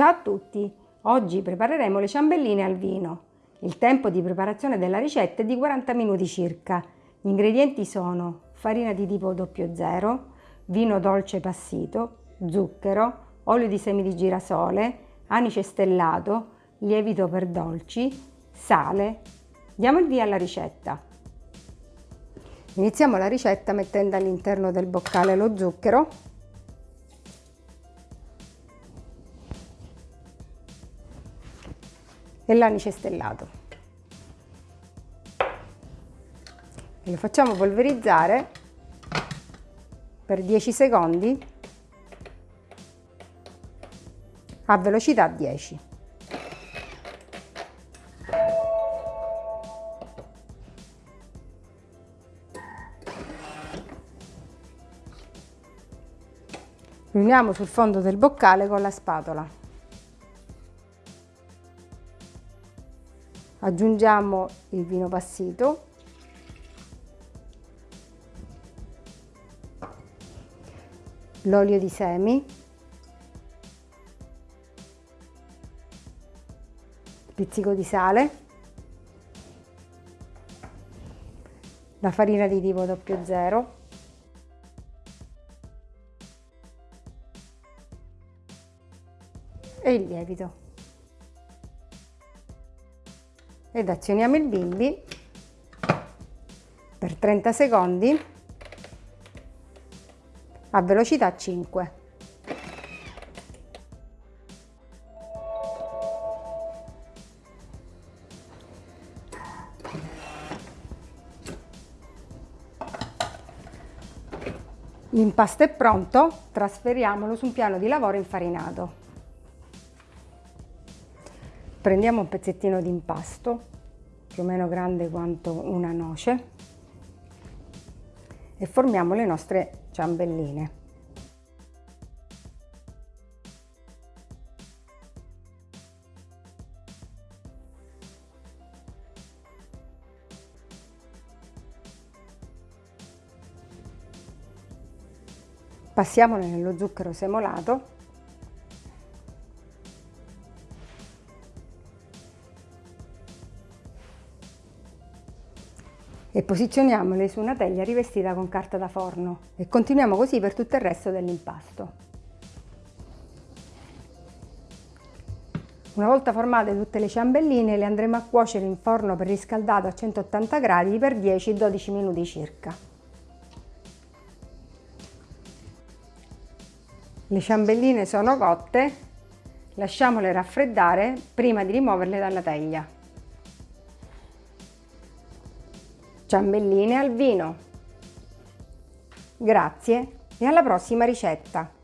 Ciao a tutti! Oggi prepareremo le ciambelline al vino. Il tempo di preparazione della ricetta è di 40 minuti circa. Gli ingredienti sono farina di tipo 00, vino dolce passito, zucchero, olio di semi di girasole, anice stellato, lievito per dolci, sale. Diamo il via alla ricetta. Iniziamo la ricetta mettendo all'interno del boccale lo zucchero l'anice stellato. E lo facciamo polverizzare per 10 secondi a velocità 10. Riuniamo sul fondo del boccale con la spatola. Aggiungiamo il vino passito. L'olio di semi. Pizzico di sale. La farina di tipo 00 e il lievito ed azioniamo il bimbi per 30 secondi a velocità 5. L'impasto è pronto, trasferiamolo su un piano di lavoro infarinato. Prendiamo un pezzettino di impasto, più o meno grande quanto una noce, e formiamo le nostre ciambelline. Passiamole nello zucchero semolato e posizioniamole su una teglia rivestita con carta da forno e continuiamo così per tutto il resto dell'impasto. Una volta formate tutte le ciambelline le andremo a cuocere in forno preriscaldato a 180 gradi per 10-12 minuti circa. Le ciambelline sono cotte, lasciamole raffreddare prima di rimuoverle dalla teglia. Ciambelline al vino. Grazie e alla prossima ricetta!